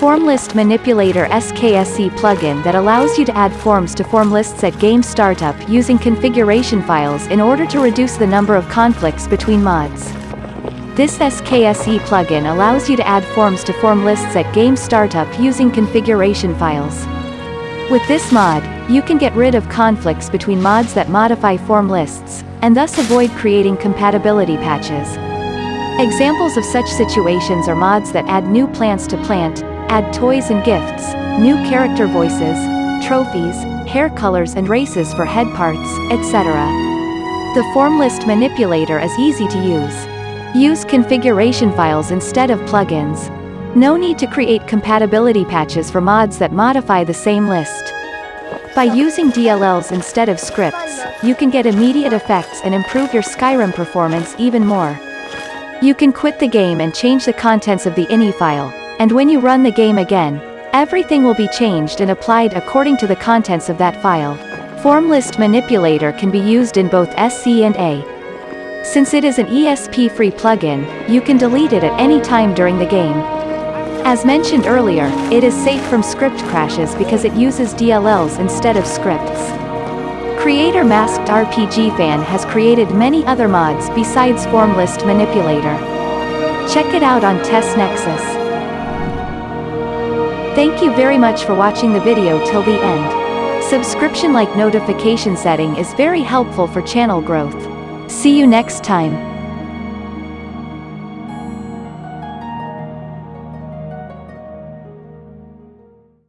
Form List Manipulator SKSE plugin that allows you to add forms to form lists at game startup using configuration files in order to reduce the number of conflicts between mods. This SKSE plugin allows you to add forms to form lists at game startup using configuration files. With this mod, you can get rid of conflicts between mods that modify form lists, and thus avoid creating compatibility patches. Examples of such situations are mods that add new plants to plant, add toys and gifts, new character voices, trophies, hair colors and races for head parts, etc. The form list manipulator is easy to use. Use configuration files instead of plugins. No need to create compatibility patches for mods that modify the same list. By using DLLs instead of scripts, you can get immediate effects and improve your Skyrim performance even more. You can quit the game and change the contents of the ini file, and when you run the game again, everything will be changed and applied according to the contents of that file. Form list manipulator can be used in both SE and A. Since it is an ESP-free plugin, you can delete it at any time during the game. As mentioned earlier, it is safe from script crashes because it uses DLLs instead of scripts. Creator Masked RPG Fan has created many other mods besides Form List Manipulator. Check it out on Test Nexus. Thank you very much for watching the video till the end. Subscription like notification setting is very helpful for channel growth. See you next time.